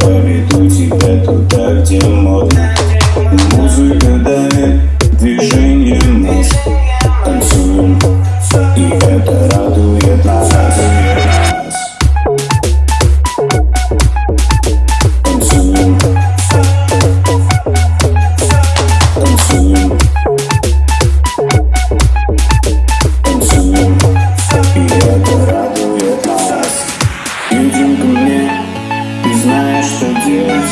поведу тебя туда, где модно Музыка давит, движение мозг сердец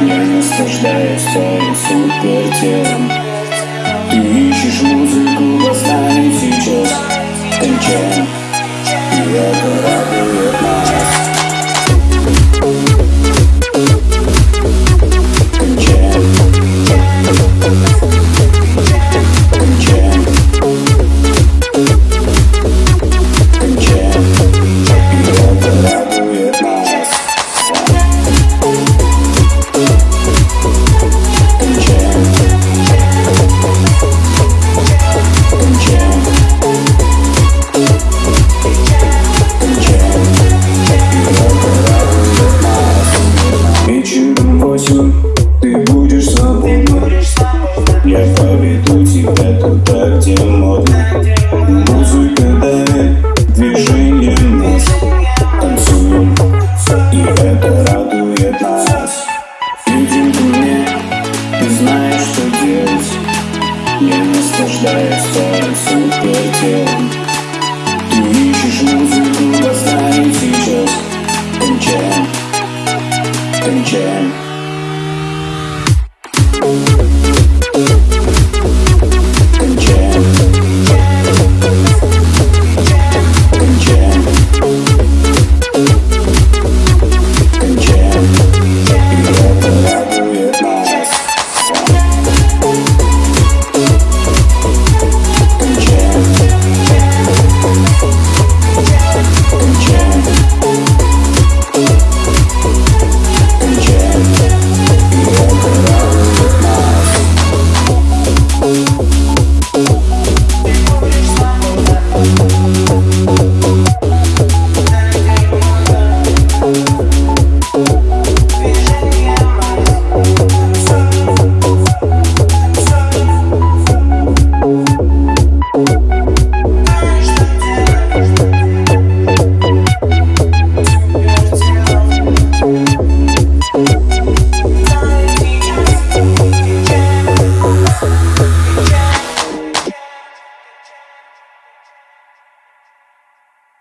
Я наслаждаюсь твоим супертелом Ты ищешь музыку, поставим сейчас Кончаем Я туда, где модно Музыка давит движением нас Танцуем И это радует нас Идем ко мне Ты знаешь, что делать Я наслаждаюсь